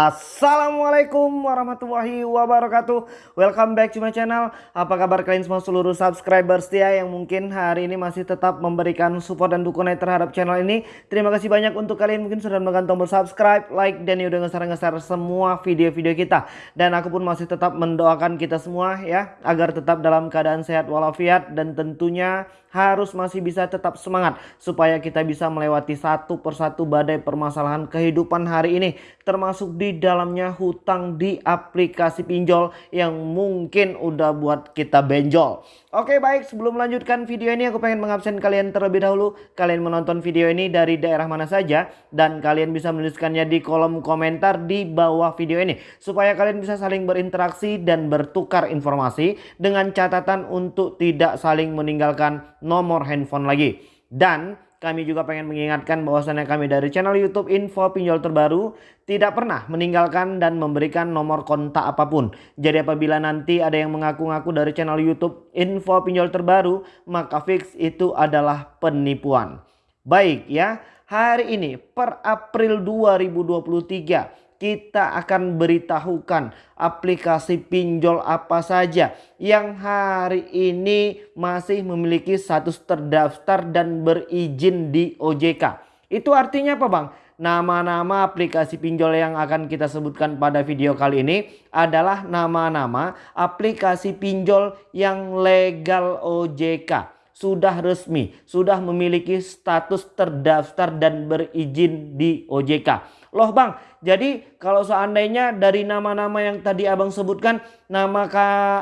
Assalamualaikum warahmatullahi wabarakatuh. Welcome back to my channel. Apa kabar kalian semua seluruh subscriber setia Yang mungkin hari ini masih tetap memberikan support dan dukungan terhadap channel ini? Terima kasih banyak untuk kalian mungkin sudah menekan tombol subscribe Like dan udah ngeser-ngeser semua video-video kita. Dan aku pun masih tetap mendoakan kita semua ya Agar tetap dalam keadaan sehat walafiat Dan tentunya harus masih bisa tetap semangat Supaya kita bisa melewati satu persatu badai permasalahan kehidupan hari ini Termasuk di dalamnya hutang di aplikasi pinjol yang mungkin udah buat kita benjol. Oke baik sebelum melanjutkan video ini aku pengen mengabsen kalian terlebih dahulu. Kalian menonton video ini dari daerah mana saja dan kalian bisa menuliskannya di kolom komentar di bawah video ini. Supaya kalian bisa saling berinteraksi dan bertukar informasi dengan catatan untuk tidak saling meninggalkan nomor handphone lagi. Dan kami juga pengen mengingatkan bahwasannya kami dari channel YouTube Info Pinjol Terbaru tidak pernah meninggalkan dan memberikan nomor kontak apa pun. Jadi apabila nanti ada yang mengaku-ngaku dari channel YouTube Info Pinjol Terbaru, maka fix itu adalah penipuan. Baik ya, hari ini per April 2023 kita akan beritahukan aplikasi pinjol apa saja yang hari ini masih memiliki status terdaftar dan berizin di OJK. Itu artinya apa bang? Nama-nama aplikasi pinjol yang akan kita sebutkan pada video kali ini adalah nama-nama aplikasi pinjol yang legal OJK sudah resmi, sudah memiliki status terdaftar dan berizin di OJK. Loh bang, jadi kalau seandainya dari nama-nama yang tadi abang sebutkan, nama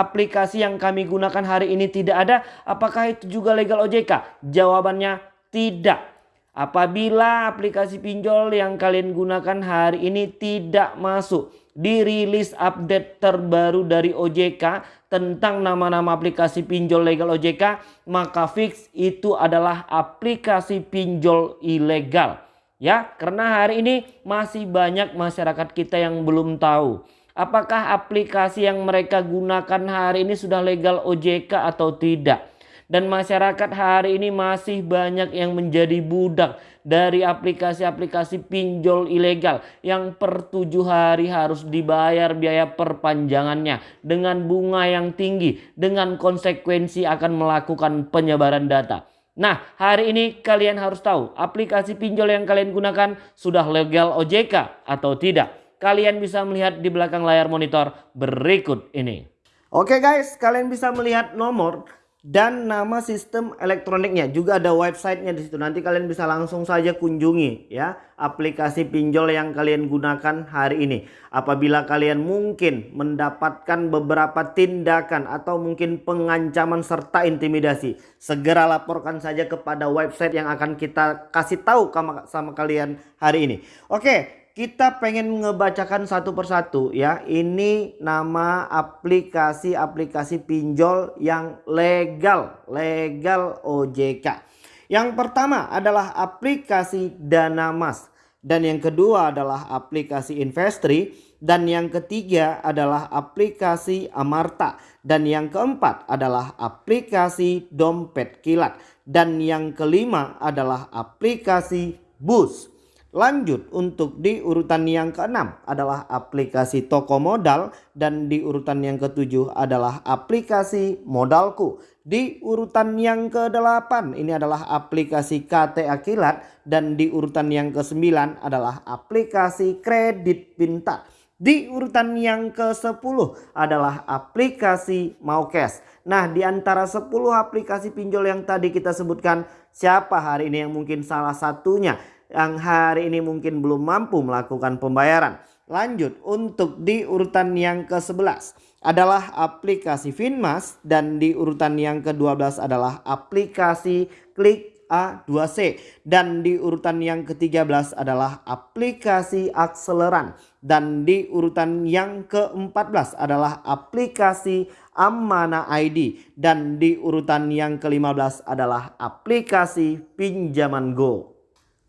aplikasi yang kami gunakan hari ini tidak ada, apakah itu juga legal OJK? Jawabannya tidak. Apabila aplikasi pinjol yang kalian gunakan hari ini tidak masuk di rilis update terbaru dari OJK tentang nama-nama aplikasi pinjol legal OJK, maka fix itu adalah aplikasi pinjol ilegal. Ya, karena hari ini masih banyak masyarakat kita yang belum tahu apakah aplikasi yang mereka gunakan hari ini sudah legal OJK atau tidak. Dan masyarakat hari ini masih banyak yang menjadi budak dari aplikasi-aplikasi pinjol ilegal yang per tujuh hari harus dibayar biaya perpanjangannya dengan bunga yang tinggi dengan konsekuensi akan melakukan penyebaran data. Nah, hari ini kalian harus tahu aplikasi pinjol yang kalian gunakan sudah legal OJK atau tidak. Kalian bisa melihat di belakang layar monitor berikut ini. Oke guys, kalian bisa melihat nomor dan nama sistem elektroniknya. Juga ada websitenya di situ. Nanti kalian bisa langsung saja kunjungi ya aplikasi pinjol yang kalian gunakan hari ini. Apabila kalian mungkin mendapatkan beberapa tindakan atau mungkin pengancaman serta intimidasi segera laporkan saja kepada website yang akan kita kasih tahu sama kalian hari ini. Oke kita pengen ngebacakan satu persatu ya. Ini nama aplikasi-aplikasi pinjol yang legal, legal OJK. Yang pertama adalah aplikasi Dana Mas dan yang kedua adalah aplikasi Investri dan yang ketiga adalah aplikasi Amarta dan yang keempat adalah aplikasi Dompet Kilat dan yang kelima adalah aplikasi Bus. Lanjut untuk di urutan yang keenam adalah aplikasi toko modal dan di urutan yang ketujuh adalah aplikasi modalku. Di urutan yang kedelapan ini adalah aplikasi KT Akilat dan di urutan yang kesembilan adalah aplikasi kredit pintar. Di urutan yang ke-10 adalah aplikasi Maukes. Nah, di antara 10 aplikasi pinjol yang tadi kita sebutkan, siapa hari ini yang mungkin salah satunya yang hari ini mungkin belum mampu melakukan pembayaran. Lanjut untuk di urutan yang ke-11 adalah aplikasi Finmas dan di urutan yang ke-12 adalah aplikasi Klik A2C dan di urutan yang ke-13 adalah aplikasi Akseleran dan di urutan yang ke-14 adalah aplikasi Amana ID dan di urutan yang ke-15 adalah aplikasi Pinjaman Go.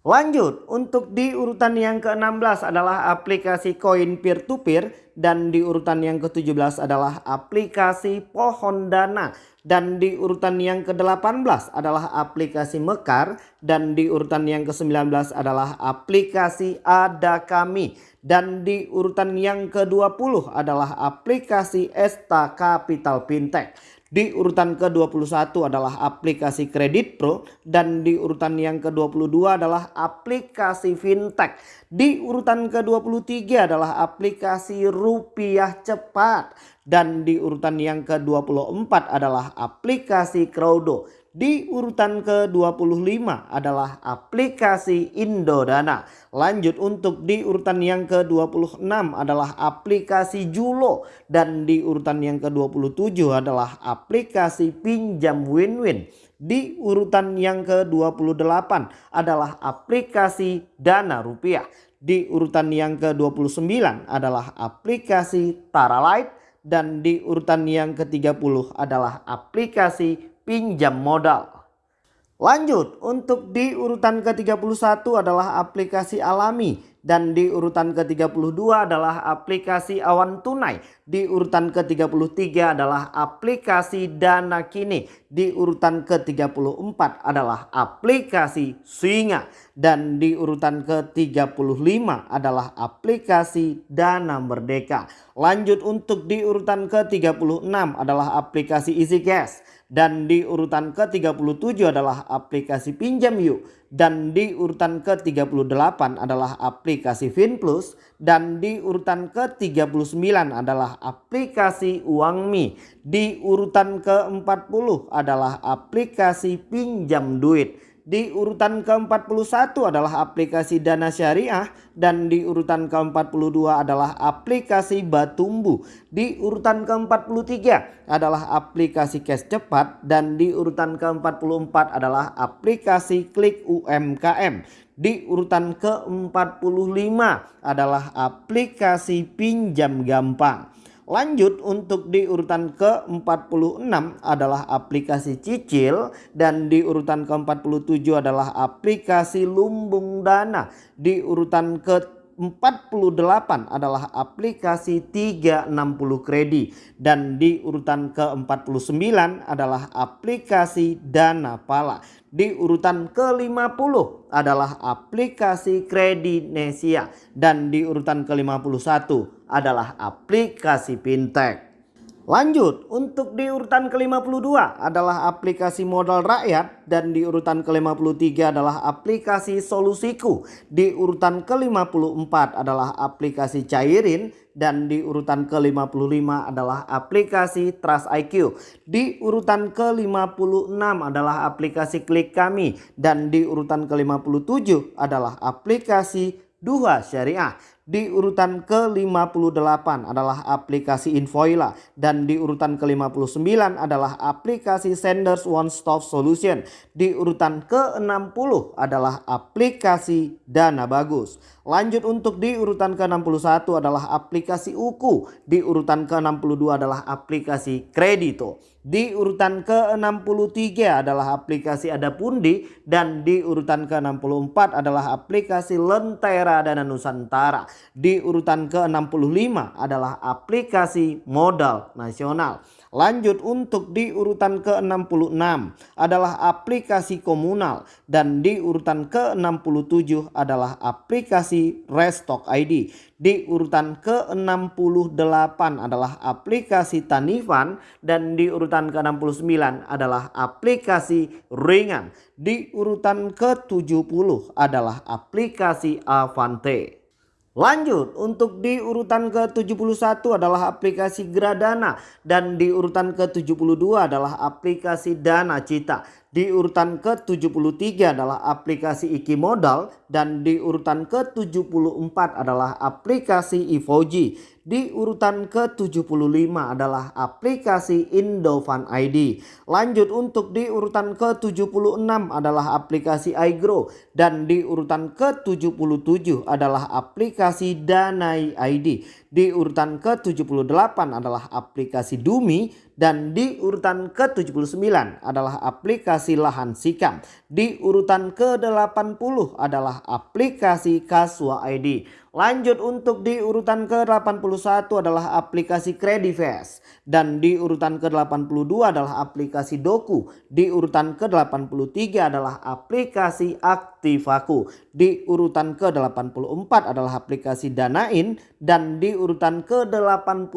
Lanjut, untuk di urutan yang ke-16 adalah aplikasi koin peer-to-peer dan di urutan yang ke-17 adalah aplikasi pohon dana. Dan di urutan yang ke-18 adalah aplikasi Mekar. Dan di urutan yang ke-19 adalah aplikasi Ada Kami dan di urutan yang ke-20 adalah aplikasi Esta Capital Fintech. Di urutan ke-21 adalah aplikasi Kredit Pro dan di urutan yang ke-22 adalah aplikasi Fintech. Di urutan ke-23 adalah aplikasi Rupiah Cepat dan di urutan yang ke-24 adalah aplikasi Crowdo. Di urutan ke-25 adalah aplikasi Indodana. Lanjut untuk di urutan yang ke-26 adalah aplikasi Julo. Dan di urutan yang ke-27 adalah aplikasi Pinjam Win-Win. Di urutan yang ke-28 adalah aplikasi Dana Rupiah. Di urutan yang ke-29 adalah aplikasi Taralight. Dan di urutan yang ke-30 adalah aplikasi pinjam modal. Lanjut untuk di urutan ke-31 adalah aplikasi alami dan di urutan ke-32 adalah aplikasi awan tunai. Di urutan ke-33 adalah aplikasi dana kini. Di urutan ke-34 adalah aplikasi singa. Dan di urutan ke-35 adalah aplikasi dana merdeka. Lanjut untuk di urutan ke-36 adalah aplikasi isi cash dan di urutan ke-37 adalah aplikasi Pinjam Yuk dan di urutan ke-38 adalah aplikasi FinPlus dan di urutan ke-39 adalah aplikasi UangMi. Di urutan ke-40 adalah aplikasi Pinjam Duit. Di urutan ke-41 adalah aplikasi Dana Syariah dan di urutan ke-42 adalah aplikasi Batumbu. Di urutan ke-43 adalah aplikasi Cash Cepat dan di urutan ke-44 adalah aplikasi Klik UMKM. Di urutan ke-45 adalah aplikasi Pinjam Gampang. Lanjut untuk di urutan ke-46 adalah aplikasi cicil dan di urutan ke-47 adalah aplikasi lumbung dana. Di urutan ke 48 adalah aplikasi 360 kredit dan di urutan ke-49 adalah aplikasi Dana Pala. Di urutan ke-50 adalah aplikasi Kredinesia dan di urutan ke-51 adalah aplikasi Fintech. Lanjut untuk di urutan ke-52 adalah aplikasi modal rakyat dan di urutan ke-53 adalah aplikasi solusiku. Di urutan ke-54 adalah aplikasi cairin dan di urutan ke-55 adalah aplikasi Trust IQ. Di urutan ke-56 adalah aplikasi Klik Kami dan di urutan ke-57 adalah aplikasi Duha Syariah. Di urutan ke-58 adalah aplikasi Invoila dan di urutan ke-59 adalah aplikasi Senders One Stop Solution. Di urutan ke-60 adalah aplikasi Dana Bagus. Lanjut untuk di urutan ke-61 adalah aplikasi Uku. Di urutan ke-62 adalah aplikasi Kredito. Di urutan ke-63 adalah aplikasi Adapundi dan di urutan ke-64 adalah aplikasi Lentera Dana Nusantara. Di urutan ke-65 adalah aplikasi Modal Nasional. Lanjut untuk di urutan ke-66 adalah aplikasi komunal dan di urutan ke-67 adalah aplikasi Restock ID. Di urutan ke-68 adalah aplikasi Tanifan dan di urutan ke-69 adalah aplikasi Ringan. Di urutan ke-70 adalah aplikasi Avante. Lanjut untuk di urutan ke-71 adalah aplikasi Gradana dan di urutan ke-72 adalah aplikasi Dana Cita. Di urutan ke-73 adalah aplikasi Iki Modal dan di urutan ke-74 adalah aplikasi Ivoji. Di urutan ke-75 adalah aplikasi Indofan ID. Lanjut untuk di urutan ke-76 adalah aplikasi iGrow. Dan di urutan ke-77 adalah aplikasi Danai ID. Di urutan ke-78 adalah aplikasi Dumi. Dan di urutan ke-79 adalah aplikasi Lahan Sikam. Di urutan ke-80 adalah aplikasi Kaswa ID. Lanjut untuk di urutan ke-81 adalah aplikasi Credifast dan di urutan ke-82 adalah aplikasi Doku. Di urutan ke-83 adalah aplikasi Aktivaku. Di urutan ke-84 adalah aplikasi Danain dan di urutan ke-85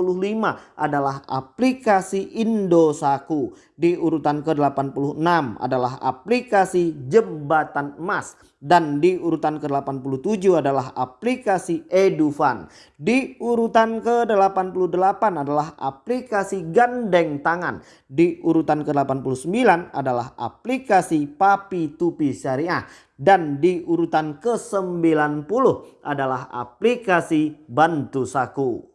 adalah aplikasi Indosaku. Di urutan ke-86 adalah aplikasi Jembatan Emas dan di urutan ke-87 adalah aplikasi Edufan. Di urutan ke-88 adalah aplikasi Gandeng Tangan. Di urutan ke-89 adalah aplikasi Papi Tupi Syariah. Dan di urutan ke-90 adalah aplikasi Bantu Saku.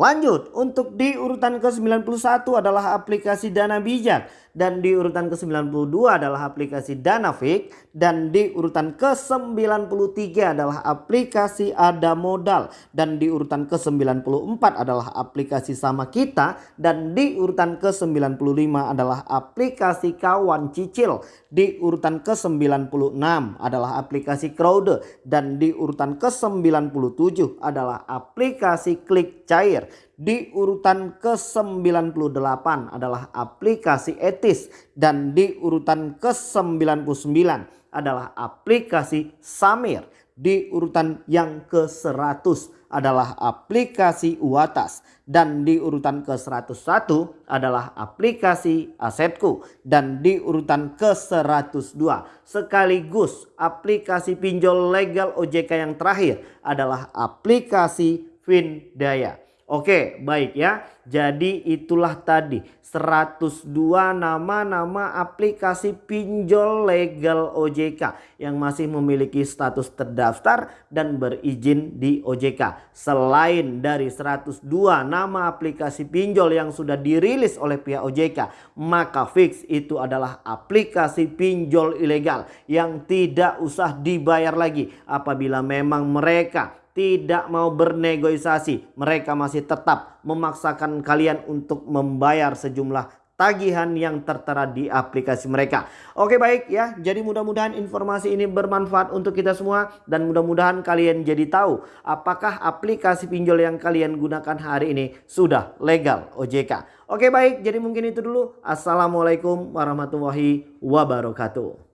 Lanjut untuk di urutan ke-91 adalah aplikasi Dana Bijak dan di urutan ke-92 adalah aplikasi Danafik dan di urutan ke-93 adalah aplikasi Ada Modal dan di urutan ke-94 adalah aplikasi Sama Kita dan di urutan ke-95 adalah aplikasi Kawan Cicil. Di urutan ke-96 adalah aplikasi Crowde dan di urutan ke-97 adalah aplikasi Klik Cair di urutan ke-98 adalah aplikasi etis dan di urutan ke-99 adalah aplikasi Samir. Di urutan yang ke-100 adalah aplikasi Uatas dan di urutan ke-101 adalah aplikasi Asetku dan di urutan ke-102 sekaligus aplikasi pinjol legal OJK yang terakhir adalah aplikasi Findaya. Oke baik ya. Jadi itulah tadi 102 nama-nama aplikasi pinjol legal OJK yang masih memiliki status terdaftar dan berizin di OJK. Selain dari 102 nama aplikasi pinjol yang sudah dirilis oleh pihak OJK. Maka fix itu adalah aplikasi pinjol ilegal yang tidak usah dibayar lagi apabila memang mereka tidak mau bernegosiasi. Mereka masih tetap memaksakan kalian untuk membayar sejumlah tagihan yang tertera di aplikasi mereka. Oke baik ya, jadi mudah-mudahan informasi ini bermanfaat untuk kita semua dan mudah-mudahan kalian jadi tahu apakah aplikasi pinjol yang kalian gunakan hari ini sudah legal OJK. Oke baik, jadi mungkin itu dulu. Assalamualaikum warahmatullahi wabarakatuh.